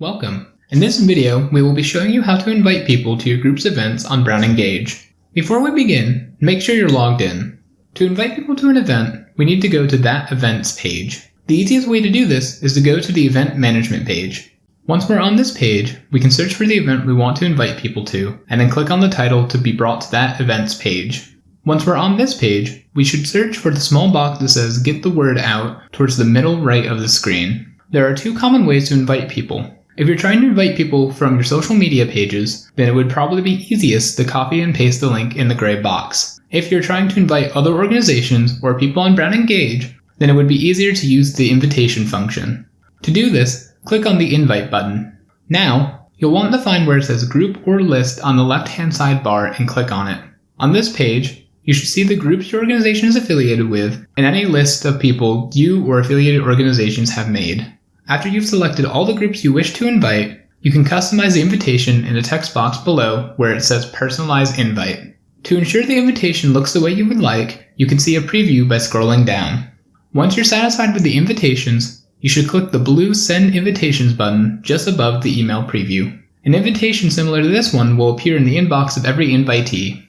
Welcome! In this video, we will be showing you how to invite people to your group's events on Brown Engage. Before we begin, make sure you're logged in. To invite people to an event, we need to go to that events page. The easiest way to do this is to go to the event management page. Once we're on this page, we can search for the event we want to invite people to, and then click on the title to be brought to that events page. Once we're on this page, we should search for the small box that says get the word out towards the middle right of the screen. There are two common ways to invite people. If you're trying to invite people from your social media pages, then it would probably be easiest to copy and paste the link in the gray box. If you're trying to invite other organizations or people on Brown Engage, then it would be easier to use the invitation function. To do this, click on the invite button. Now, you'll want to find where it says group or list on the left hand side bar and click on it. On this page, you should see the groups your organization is affiliated with and any list of people you or affiliated organizations have made. After you've selected all the groups you wish to invite, you can customize the invitation in the text box below where it says Personalize Invite. To ensure the invitation looks the way you would like, you can see a preview by scrolling down. Once you're satisfied with the invitations, you should click the blue Send Invitations button just above the email preview. An invitation similar to this one will appear in the inbox of every invitee.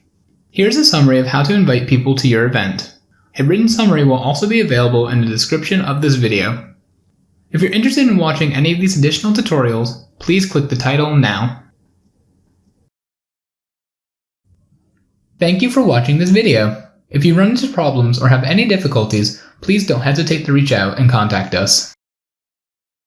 Here's a summary of how to invite people to your event. A written summary will also be available in the description of this video. If you're interested in watching any of these additional tutorials, please click the title now. Thank you for watching this video. If you run into problems or have any difficulties, please don't hesitate to reach out and contact us.